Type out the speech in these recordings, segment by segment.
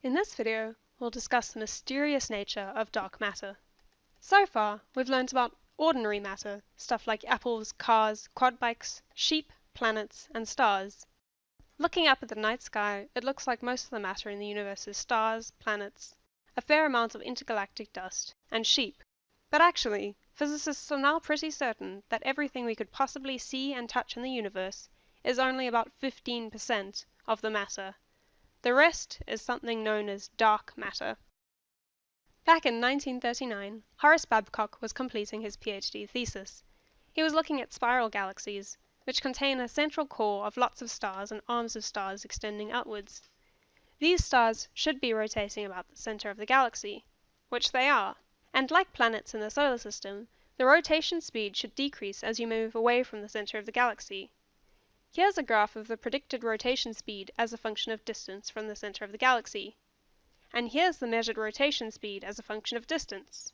In this video, we'll discuss the mysterious nature of dark matter. So far, we've learned about ordinary matter, stuff like apples, cars, quad bikes, sheep, planets, and stars. Looking up at the night sky, it looks like most of the matter in the universe is stars, planets, a fair amount of intergalactic dust, and sheep. But actually, physicists are now pretty certain that everything we could possibly see and touch in the universe is only about 15% of the matter. The rest is something known as dark matter. Back in 1939, Horace Babcock was completing his PhD thesis. He was looking at spiral galaxies, which contain a central core of lots of stars and arms of stars extending outwards. These stars should be rotating about the center of the galaxy, which they are, and like planets in the solar system, the rotation speed should decrease as you move away from the center of the galaxy. Here's a graph of the predicted rotation speed as a function of distance from the center of the galaxy. And here's the measured rotation speed as a function of distance.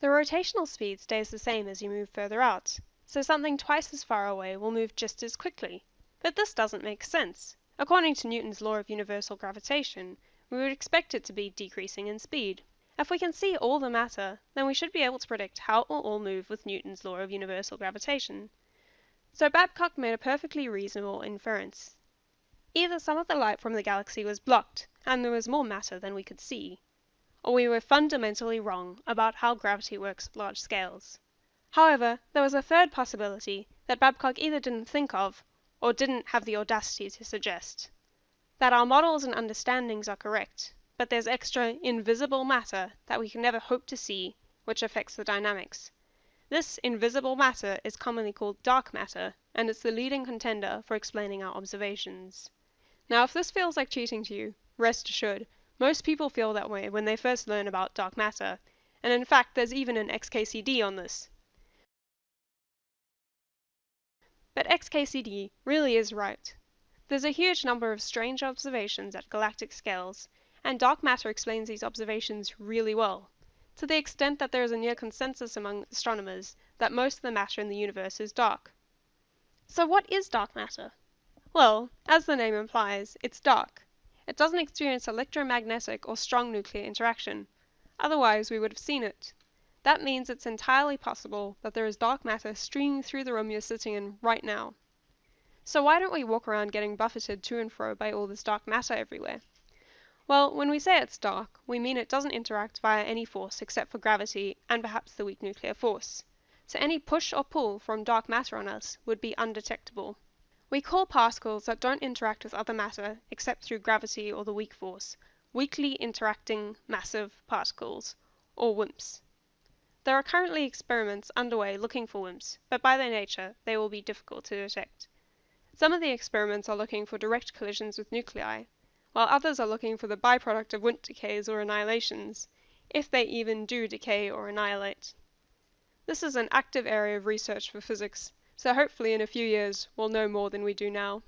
The rotational speed stays the same as you move further out, so something twice as far away will move just as quickly. But this doesn't make sense. According to Newton's law of universal gravitation, we would expect it to be decreasing in speed. If we can see all the matter, then we should be able to predict how it will all move with Newton's law of universal gravitation. So Babcock made a perfectly reasonable inference. Either some of the light from the galaxy was blocked, and there was more matter than we could see, or we were fundamentally wrong about how gravity works at large scales. However, there was a third possibility that Babcock either didn't think of, or didn't have the audacity to suggest. That our models and understandings are correct, but there's extra invisible matter that we can never hope to see, which affects the dynamics. This invisible matter is commonly called dark matter, and it's the leading contender for explaining our observations. Now if this feels like cheating to you, rest assured, most people feel that way when they first learn about dark matter, and in fact there's even an XKCD on this. But XKCD really is right. There's a huge number of strange observations at galactic scales, and dark matter explains these observations really well to the extent that there is a near consensus among astronomers that most of the matter in the universe is dark. So what is dark matter? Well, as the name implies, it's dark. It doesn't experience electromagnetic or strong nuclear interaction. Otherwise we would have seen it. That means it's entirely possible that there is dark matter streaming through the room you're sitting in right now. So why don't we walk around getting buffeted to and fro by all this dark matter everywhere? Well, when we say it's dark, we mean it doesn't interact via any force except for gravity and perhaps the weak nuclear force. So any push or pull from dark matter on us would be undetectable. We call particles that don't interact with other matter except through gravity or the weak force weakly interacting massive particles, or WIMPs. There are currently experiments underway looking for WIMPs, but by their nature they will be difficult to detect. Some of the experiments are looking for direct collisions with nuclei, while others are looking for the byproduct of WIMP decays or annihilations, if they even do decay or annihilate. This is an active area of research for physics, so hopefully in a few years we'll know more than we do now.